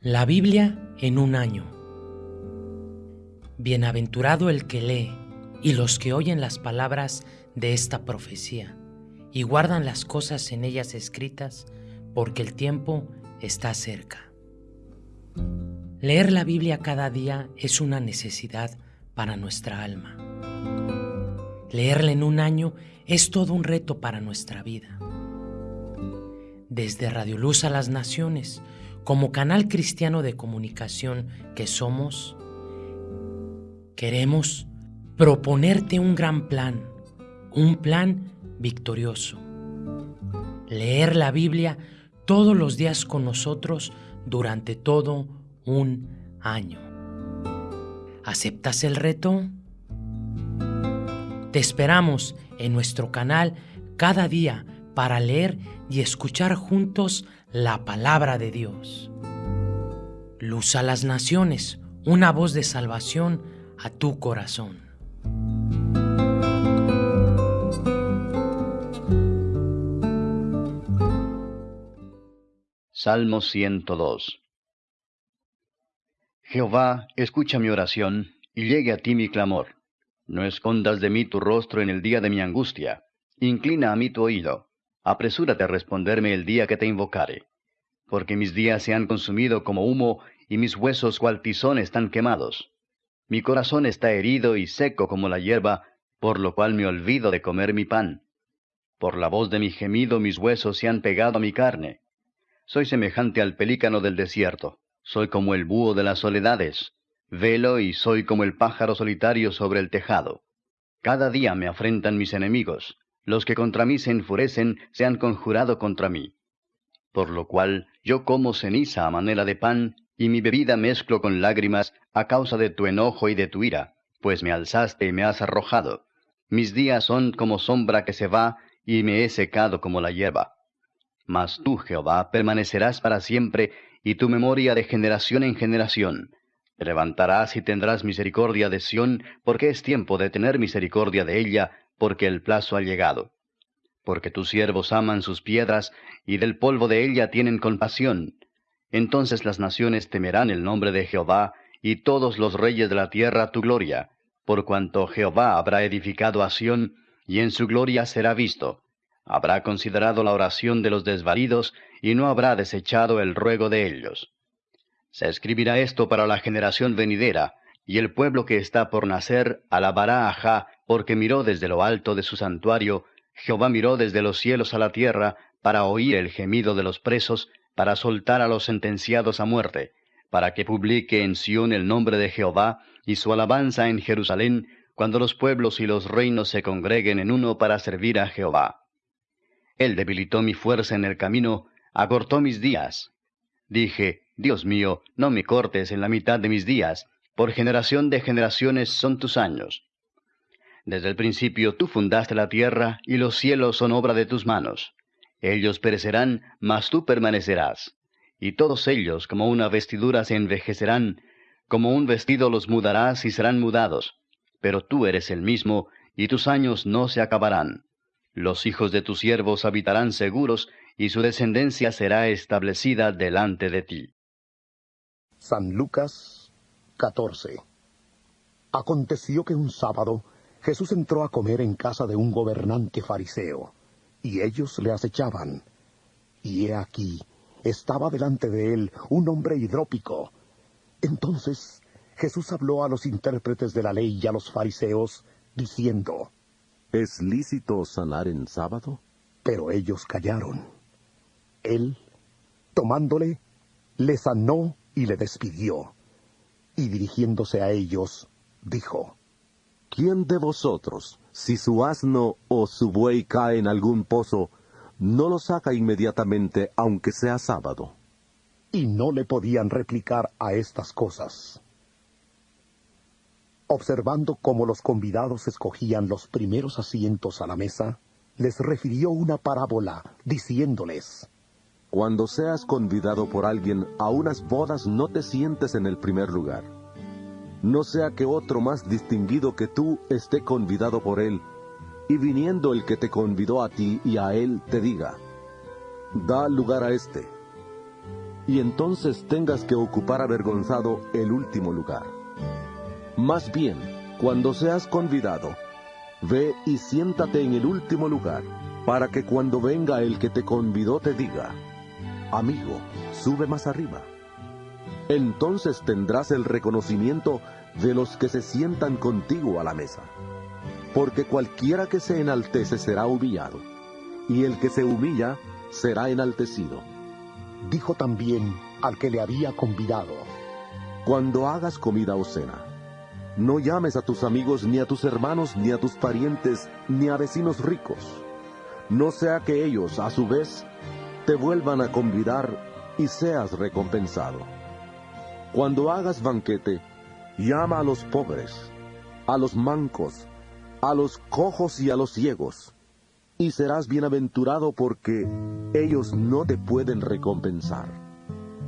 La Biblia en un año. Bienaventurado el que lee y los que oyen las palabras de esta profecía y guardan las cosas en ellas escritas, porque el tiempo está cerca. Leer la Biblia cada día es una necesidad para nuestra alma. Leerla en un año es todo un reto para nuestra vida. Desde Radio Luz a las Naciones, como canal cristiano de comunicación que somos, queremos proponerte un gran plan, un plan victorioso. Leer la Biblia todos los días con nosotros durante todo un año. ¿Aceptas el reto? Te esperamos en nuestro canal cada día para leer y escuchar juntos la palabra de Dios. Luz a las naciones, una voz de salvación a tu corazón. Salmo 102 Jehová, escucha mi oración, y llegue a ti mi clamor. No escondas de mí tu rostro en el día de mi angustia. Inclina a mí tu oído apresúrate a responderme el día que te invocare. Porque mis días se han consumido como humo, y mis huesos cual tizón están quemados. Mi corazón está herido y seco como la hierba, por lo cual me olvido de comer mi pan. Por la voz de mi gemido mis huesos se han pegado a mi carne. Soy semejante al pelícano del desierto, soy como el búho de las soledades, velo y soy como el pájaro solitario sobre el tejado. Cada día me afrentan mis enemigos, los que contra mí se enfurecen se han conjurado contra mí. Por lo cual yo como ceniza a manera de pan, y mi bebida mezclo con lágrimas a causa de tu enojo y de tu ira, pues me alzaste y me has arrojado. Mis días son como sombra que se va, y me he secado como la hierba. Mas tú, Jehová, permanecerás para siempre, y tu memoria de generación en generación. Te levantarás y tendrás misericordia de Sión, porque es tiempo de tener misericordia de ella, porque el plazo ha llegado. Porque tus siervos aman sus piedras, y del polvo de ella tienen compasión. Entonces las naciones temerán el nombre de Jehová, y todos los reyes de la tierra tu gloria, por cuanto Jehová habrá edificado a Sión, y en su gloria será visto. Habrá considerado la oración de los desvalidos, y no habrá desechado el ruego de ellos. Se escribirá esto para la generación venidera, y el pueblo que está por nacer alabará a Jah porque miró desde lo alto de su santuario, Jehová miró desde los cielos a la tierra, para oír el gemido de los presos, para soltar a los sentenciados a muerte, para que publique en Sión el nombre de Jehová y su alabanza en Jerusalén, cuando los pueblos y los reinos se congreguen en uno para servir a Jehová. Él debilitó mi fuerza en el camino, acortó mis días. Dije, Dios mío, no me cortes en la mitad de mis días, por generación de generaciones son tus años. Desde el principio tú fundaste la tierra, y los cielos son obra de tus manos. Ellos perecerán, mas tú permanecerás. Y todos ellos como una vestidura se envejecerán, como un vestido los mudarás y serán mudados. Pero tú eres el mismo, y tus años no se acabarán. Los hijos de tus siervos habitarán seguros, y su descendencia será establecida delante de ti. San Lucas 14 Aconteció que un sábado Jesús entró a comer en casa de un gobernante fariseo, y ellos le acechaban. Y he aquí, estaba delante de él un hombre hidrópico. Entonces Jesús habló a los intérpretes de la ley y a los fariseos, diciendo, ¿Es lícito sanar en sábado? Pero ellos callaron. Él, tomándole, le sanó y le despidió. Y dirigiéndose a ellos, dijo, ¿Quién de vosotros, si su asno o su buey cae en algún pozo, no lo saca inmediatamente aunque sea sábado? Y no le podían replicar a estas cosas. Observando cómo los convidados escogían los primeros asientos a la mesa, les refirió una parábola, diciéndoles, Cuando seas convidado por alguien a unas bodas no te sientes en el primer lugar no sea que otro más distinguido que tú esté convidado por él, y viniendo el que te convidó a ti y a él te diga, da lugar a éste. y entonces tengas que ocupar avergonzado el último lugar. Más bien, cuando seas convidado, ve y siéntate en el último lugar, para que cuando venga el que te convidó te diga, amigo, sube más arriba. Entonces tendrás el reconocimiento de los que se sientan contigo a la mesa. Porque cualquiera que se enaltece será humillado, y el que se humilla será enaltecido. Dijo también al que le había convidado, Cuando hagas comida o cena, no llames a tus amigos, ni a tus hermanos, ni a tus parientes, ni a vecinos ricos, no sea que ellos, a su vez, te vuelvan a convidar y seas recompensado. Cuando hagas banquete, llama a los pobres, a los mancos, a los cojos y a los ciegos, y serás bienaventurado porque ellos no te pueden recompensar,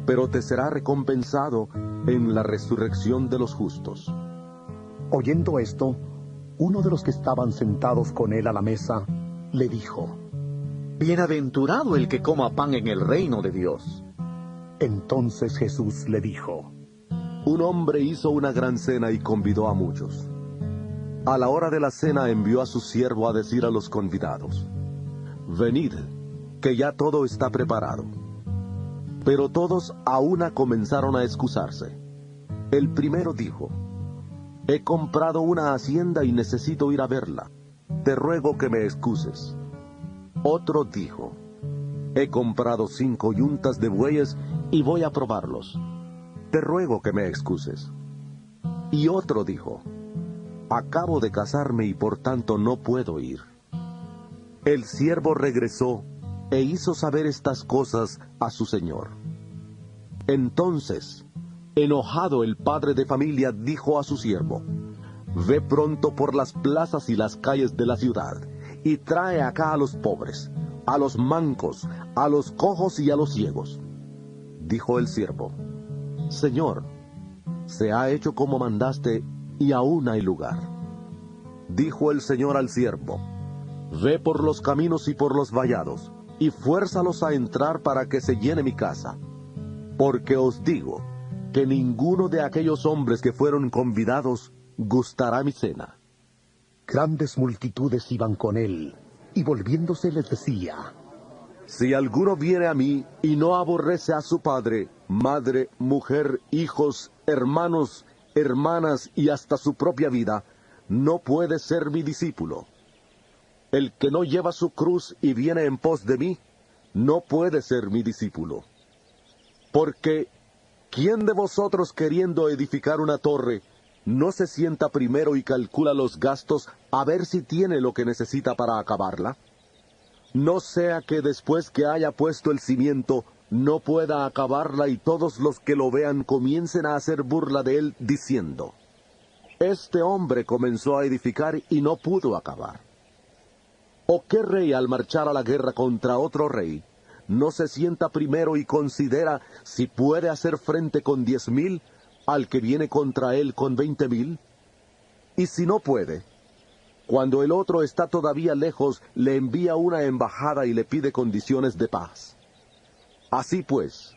pero te será recompensado en la resurrección de los justos. Oyendo esto, uno de los que estaban sentados con él a la mesa le dijo, Bienaventurado el que coma pan en el reino de Dios. Entonces Jesús le dijo, Un hombre hizo una gran cena y convidó a muchos. A la hora de la cena envió a su siervo a decir a los convidados, Venid, que ya todo está preparado. Pero todos a una comenzaron a excusarse. El primero dijo, He comprado una hacienda y necesito ir a verla. Te ruego que me excuses. Otro dijo, He comprado cinco yuntas de bueyes y voy a probarlos. Te ruego que me excuses. Y otro dijo, Acabo de casarme y por tanto no puedo ir. El siervo regresó e hizo saber estas cosas a su señor. Entonces, enojado el padre de familia dijo a su siervo, Ve pronto por las plazas y las calles de la ciudad y trae acá a los pobres, a los mancos, a los cojos y a los ciegos. Dijo el siervo, Señor, se ha hecho como mandaste y aún hay lugar. Dijo el Señor al siervo, Ve por los caminos y por los vallados, y fuérzalos a entrar para que se llene mi casa. Porque os digo que ninguno de aquellos hombres que fueron convidados gustará mi cena. Grandes multitudes iban con él, y volviéndose les decía, Si alguno viene a mí y no aborrece a su padre, madre, mujer, hijos, hermanos, hermanas y hasta su propia vida, no puede ser mi discípulo. El que no lleva su cruz y viene en pos de mí, no puede ser mi discípulo. Porque, ¿quién de vosotros queriendo edificar una torre, no se sienta primero y calcula los gastos a ver si tiene lo que necesita para acabarla? No sea que después que haya puesto el cimiento no pueda acabarla y todos los que lo vean comiencen a hacer burla de él diciendo, Este hombre comenzó a edificar y no pudo acabar. ¿O qué rey al marchar a la guerra contra otro rey no se sienta primero y considera si puede hacer frente con diez mil al que viene contra él con veinte mil? Y si no puede, cuando el otro está todavía lejos, le envía una embajada y le pide condiciones de paz. Así pues,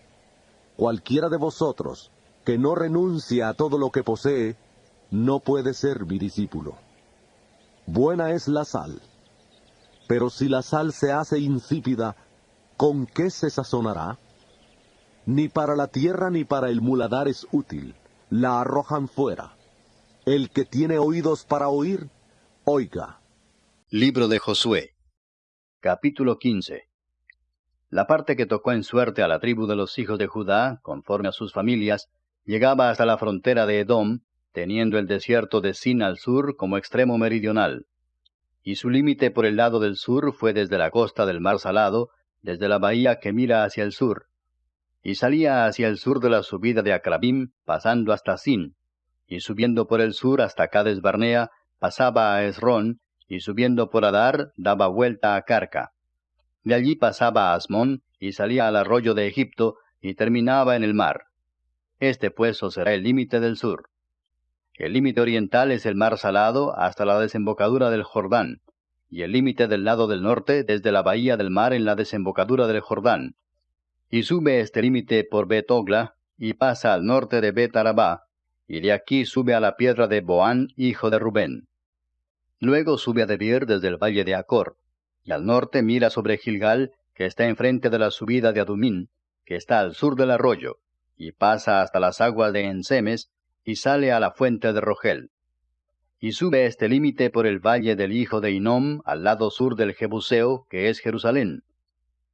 cualquiera de vosotros que no renuncie a todo lo que posee, no puede ser mi discípulo. Buena es la sal, pero si la sal se hace insípida, ¿con qué se sazonará? Ni para la tierra ni para el muladar es útil, la arrojan fuera. El que tiene oídos para oír, oiga. Libro de Josué Capítulo 15 La parte que tocó en suerte a la tribu de los hijos de Judá, conforme a sus familias, llegaba hasta la frontera de Edom, teniendo el desierto de Sin al sur como extremo meridional. Y su límite por el lado del sur fue desde la costa del mar Salado, desde la bahía que mira hacia el sur. Y salía hacia el sur de la subida de Acrabim, pasando hasta Sin, y subiendo por el sur hasta Cades Barnea, pasaba a Esrón, y subiendo por Adar, daba vuelta a Carca. De allí pasaba a Asmón, y salía al arroyo de Egipto, y terminaba en el mar. Este pues será el límite del sur. El límite oriental es el mar salado hasta la desembocadura del Jordán, y el límite del lado del norte desde la bahía del mar en la desembocadura del Jordán. Y sube este límite por Betogla, y pasa al norte de Betarabá, y de aquí sube a la piedra de Boán, hijo de Rubén. Luego sube a Debir desde el valle de Acor, y al norte mira sobre Gilgal, que está enfrente de la subida de Adumín, que está al sur del arroyo, y pasa hasta las aguas de Ensemes, y sale a la fuente de Rogel. Y sube este límite por el valle del hijo de Inom, al lado sur del Jebuseo, que es Jerusalén.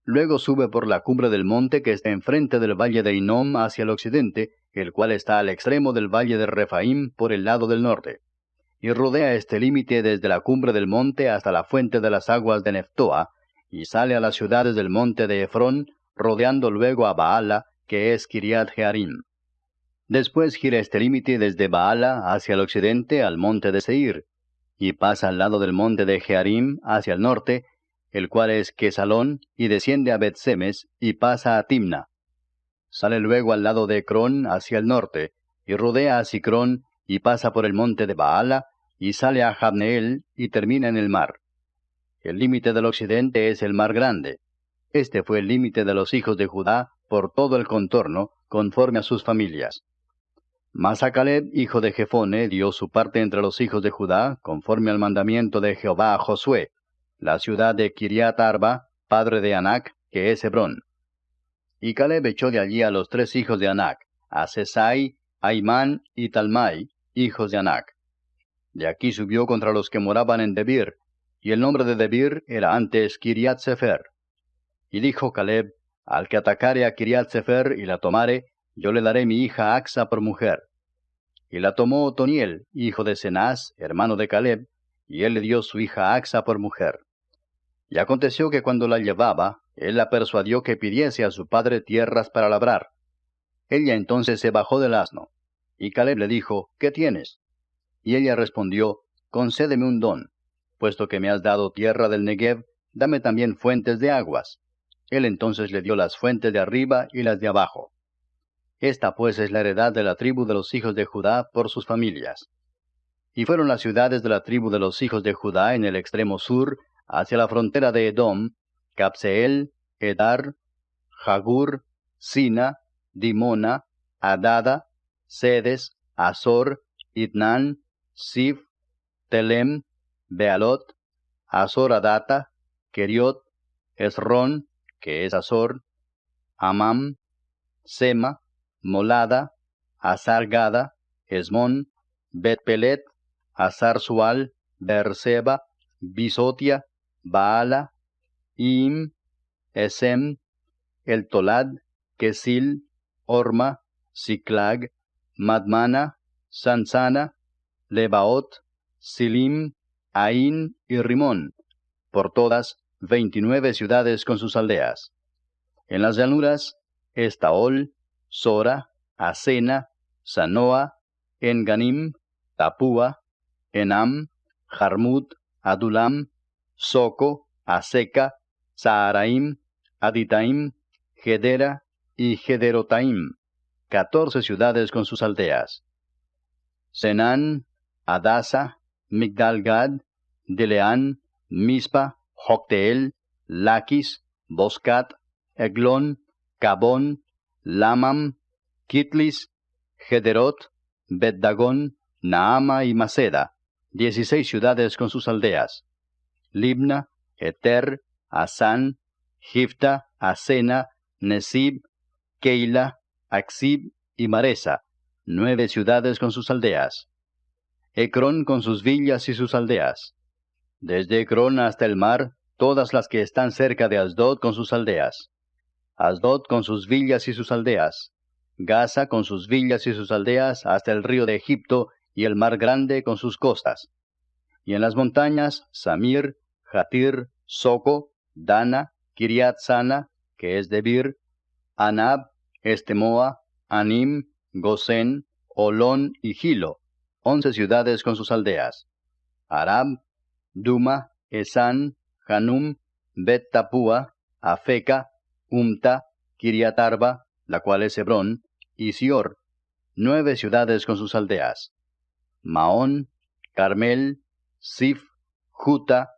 Luego sube por la cumbre del monte que está enfrente del valle de Inom hacia el occidente, el cual está al extremo del valle de Refaim por el lado del norte. Y rodea este límite desde la cumbre del monte hasta la fuente de las aguas de Neftoa, y sale a las ciudades del monte de Efrón, rodeando luego a Baala, que es Kiriat Jearim. Después gira este límite desde Baala hacia el occidente al monte de Seir, y pasa al lado del monte de Jearim hacia el norte, el cual es Quesalón, y desciende a Betsemes, y pasa a Timna. Sale luego al lado de Ecrón hacia el norte, y rodea a Sicrón, y pasa por el monte de Baala, y sale a Jabneel, y termina en el mar. El límite del occidente es el mar grande. Este fue el límite de los hijos de Judá por todo el contorno, conforme a sus familias. Mas a Caleb, hijo de Jefone, dio su parte entre los hijos de Judá, conforme al mandamiento de Jehová a Josué, la ciudad de Kiriat Arba, padre de Anac, que es Hebrón. Y Caleb echó de allí a los tres hijos de Anac, a Sesai, Aimán y Talmai, hijos de Anac. De aquí subió contra los que moraban en Debir, y el nombre de Debir era antes Kiriat Sefer. Y dijo Caleb, al que atacare a Kiriat Sefer y la tomare, yo le daré mi hija Axa por mujer. Y la tomó Otoniel, hijo de Cenaz, hermano de Caleb, y él le dio su hija Axa por mujer. Y aconteció que cuando la llevaba, él la persuadió que pidiese a su padre tierras para labrar. Ella entonces se bajó del asno. Y Caleb le dijo, ¿qué tienes? Y ella respondió, Concédeme un don. Puesto que me has dado tierra del Negev, dame también fuentes de aguas. Él entonces le dio las fuentes de arriba y las de abajo. Esta pues es la heredad de la tribu de los hijos de Judá por sus familias. Y fueron las ciudades de la tribu de los hijos de Judá en el extremo sur, hacia la frontera de Edom, Capseel, Edar, Jagur, Sina, Dimona, Adada, Sedes, Azor, Itnan, Sif, Telem, Bealot, Azor Adata, Keriot, Esron, que es Azor, Amam, Sema, Molada, Azargada, Esmón, Betpelet, Azar-Sual, Berseba, Bisotia, Baala, Im, Esem, El Tolad, Kesil, Orma, Siklag, Madmana, Sansana, Lebaot, Silim, Ain y Rimón, por todas veintinueve ciudades con sus aldeas. En las llanuras, Estaol, Sora, Asena, Sanoa, Enganim, Tapúa, Enam, Jarmut, Adulam, Soco, Aseca, Saharaim, Aditaim, Gedera y Gederotaim, catorce ciudades con sus aldeas. Senán, Adasa, Migdalgad, Deleán, Mispa, Jocteel, Laquis, Boscat, Eglon, Cabón, Lamam, Kitlis, Gederot, Beddagón, Naama y Maceda, dieciséis ciudades con sus aldeas. Libna, Eter, Asán, Gifta, Asena, Nesib, Keila, Axib y Maresa, nueve ciudades con sus aldeas. Ecrón con sus villas y sus aldeas. Desde Ecrón hasta el mar, todas las que están cerca de Asdod con sus aldeas. Asdod con sus villas y sus aldeas. Gaza con sus villas y sus aldeas hasta el río de Egipto y el mar grande con sus costas. Y en las montañas, Samir, Jatir, Soco, Dana, Kiriat Sana, que es Debir, Anab, Estemoa, Anim, Gosén, Olón y Gilo, once ciudades con sus aldeas. Arab, Duma, Esan, Hanum, Bet Tapua, Afeca, Umta, Kiriatarba, la cual es Hebrón, y Sior, nueve ciudades con sus aldeas. Maón, Carmel, Sif, Juta,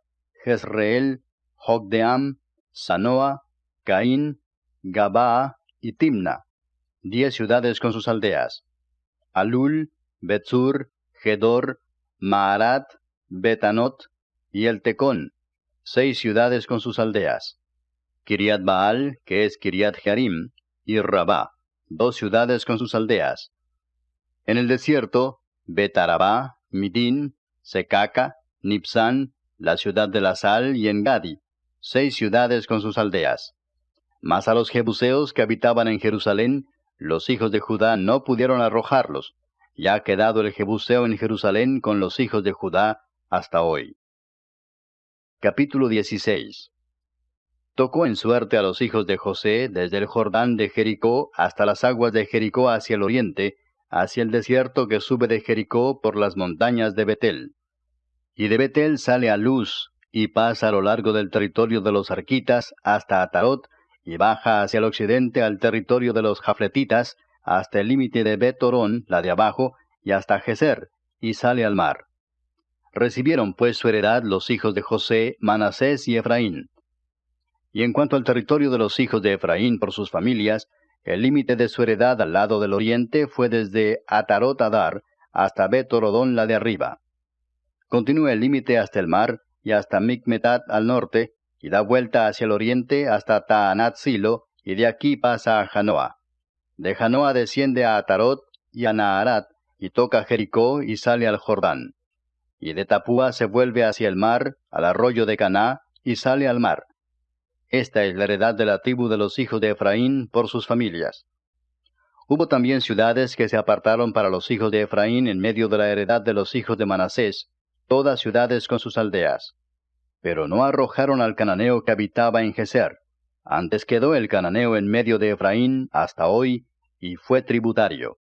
Jezreel, Jogdeam, Sanoa, Caín, Gabaa y Timna, diez ciudades con sus aldeas. Alul, Betzur, Gedor, Maarat, Betanot y el Tecón, seis ciudades con sus aldeas. Kiriat Baal, que es Kiriat Jearim, y Rabá, dos ciudades con sus aldeas. En el desierto, Betarabá, Midín, Secaca, Nipsan, la ciudad de la sal y Engadi, seis ciudades con sus aldeas. Mas a los jebuseos que habitaban en Jerusalén, los hijos de Judá no pudieron arrojarlos, ya ha quedado el jebuseo en Jerusalén con los hijos de Judá hasta hoy. Capítulo 16 Tocó en suerte a los hijos de José desde el Jordán de Jericó hasta las aguas de Jericó hacia el oriente, hacia el desierto que sube de Jericó por las montañas de Betel. Y de Betel sale a Luz, y pasa a lo largo del territorio de los arquitas hasta Atarot, y baja hacia el occidente al territorio de los jafletitas, hasta el límite de Betorón, la de abajo, y hasta Geser, y sale al mar. Recibieron pues su heredad los hijos de José, Manasés y Efraín. Y en cuanto al territorio de los hijos de Efraín por sus familias, el límite de su heredad al lado del oriente fue desde Atarot Adar hasta Betorodón la de arriba. Continúa el límite hasta el mar y hasta Micmetat al norte, y da vuelta hacia el oriente hasta Taanat Silo, y de aquí pasa a Janoa. De Janoa desciende a Atarot y a Naharat, y toca Jericó y sale al Jordán y de Tapúa se vuelve hacia el mar, al arroyo de Caná, y sale al mar. Esta es la heredad de la tribu de los hijos de Efraín por sus familias. Hubo también ciudades que se apartaron para los hijos de Efraín en medio de la heredad de los hijos de Manasés, todas ciudades con sus aldeas. Pero no arrojaron al cananeo que habitaba en Geser. Antes quedó el cananeo en medio de Efraín hasta hoy, y fue tributario.